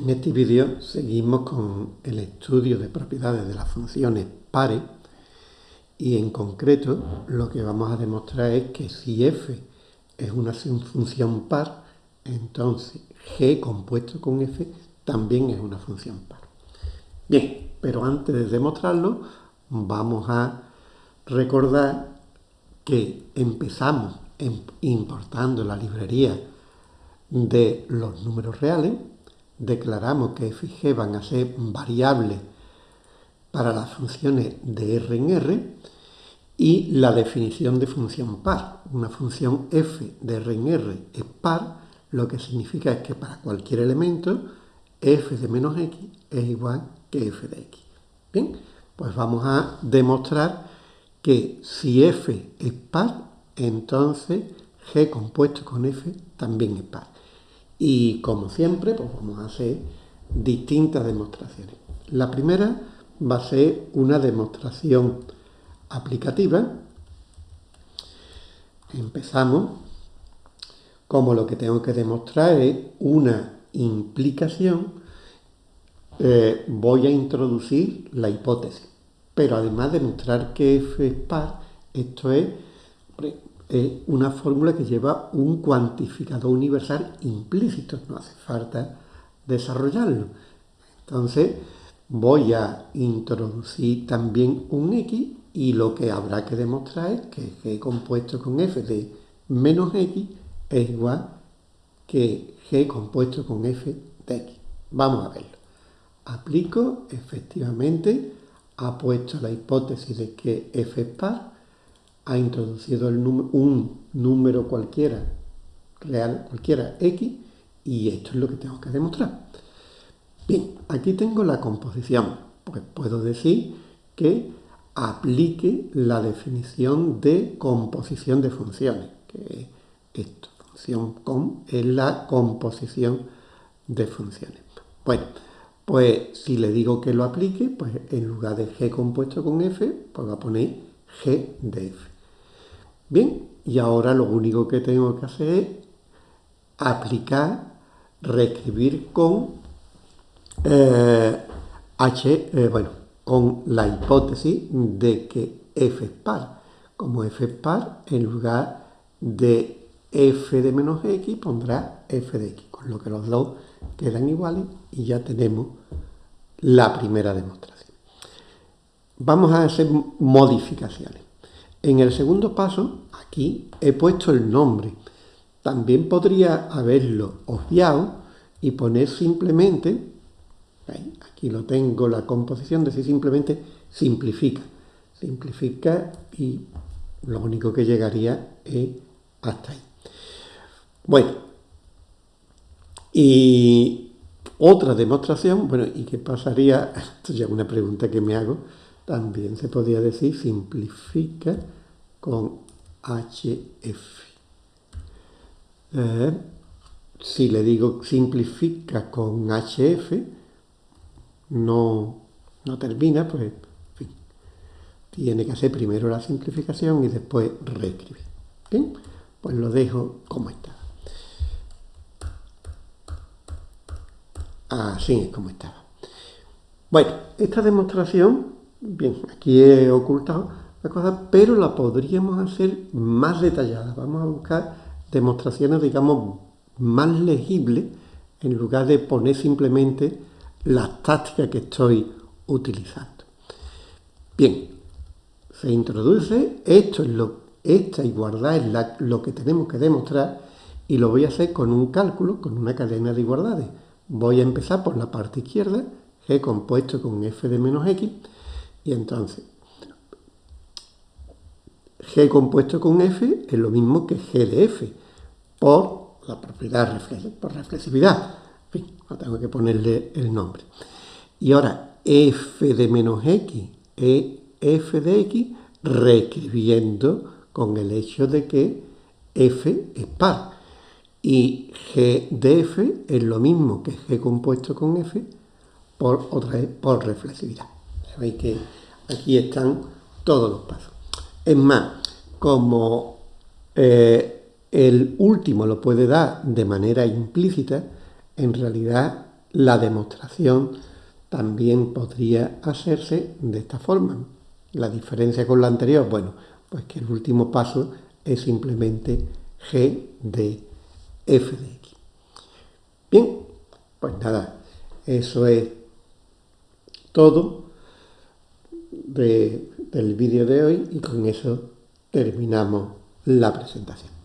En este vídeo seguimos con el estudio de propiedades de las funciones pares y en concreto lo que vamos a demostrar es que si f es una función par, entonces g compuesto con f también es una función par. Bien, pero antes de demostrarlo vamos a recordar que empezamos importando la librería de los números reales, declaramos que f y g van a ser variables para las funciones de R en R y la definición de función par. Una función f de R en R es par, lo que significa es que para cualquier elemento f de menos x es igual que f de x. Bien, pues vamos a demostrar que si f es par, entonces g compuesto con f también es par. Y como siempre, pues vamos a hacer distintas demostraciones. La primera va a ser una demostración aplicativa. Empezamos. Como lo que tengo que demostrar es una implicación, eh, voy a introducir la hipótesis. Pero además de demostrar que f es par, esto es es una fórmula que lleva un cuantificador universal implícito, no hace falta desarrollarlo. Entonces voy a introducir también un x y lo que habrá que demostrar es que g compuesto con f de menos x es igual que g compuesto con f de x. Vamos a verlo. Aplico, efectivamente, ha puesto la hipótesis de que f es par, ha introducido un número cualquiera, real cualquiera, x, y esto es lo que tengo que demostrar. Bien, aquí tengo la composición. Pues puedo decir que aplique la definición de composición de funciones, que esto, función com, es la composición de funciones. Bueno, pues si le digo que lo aplique, pues en lugar de g compuesto con f, pues va a poner g de f. Bien, y ahora lo único que tengo que hacer es aplicar, reescribir con eh, H, eh, bueno, con la hipótesis de que f es par. Como f es par, en lugar de f de menos x pondrá f de x, con lo que los dos quedan iguales y ya tenemos la primera demostración. Vamos a hacer modificaciones. En el segundo paso, aquí he puesto el nombre. También podría haberlo obviado y poner simplemente, aquí lo tengo, la composición, decir simplemente simplifica. Simplifica y lo único que llegaría es hasta ahí. Bueno, y otra demostración, bueno, ¿y qué pasaría? Esto ya es una pregunta que me hago también se podría decir simplifica con HF. Eh, si le digo simplifica con HF, no, no termina, pues tiene que hacer primero la simplificación y después reescribir. Bien, pues lo dejo como está. Así es como estaba. Bueno, esta demostración Bien, aquí he ocultado la cosa, pero la podríamos hacer más detallada. Vamos a buscar demostraciones, digamos, más legibles en lugar de poner simplemente las tácticas que estoy utilizando. Bien, se introduce, esto es lo, esta igualdad es lo que tenemos que demostrar y lo voy a hacer con un cálculo, con una cadena de igualdades. Voy a empezar por la parte izquierda, g compuesto con f de menos x, y entonces, G compuesto con F es lo mismo que G de F, por la propiedad, por reflexividad. En fin, no tengo que ponerle el nombre. Y ahora, F de menos X es F de X, reescribiendo con el hecho de que F es par. Y G de F es lo mismo que G compuesto con F por, otra por reflexividad. Veis que aquí están todos los pasos. Es más, como eh, el último lo puede dar de manera implícita, en realidad la demostración también podría hacerse de esta forma. La diferencia con la anterior, bueno, pues que el último paso es simplemente g de f de x. Bien, pues nada, eso es todo del vídeo de hoy y con eso terminamos la presentación.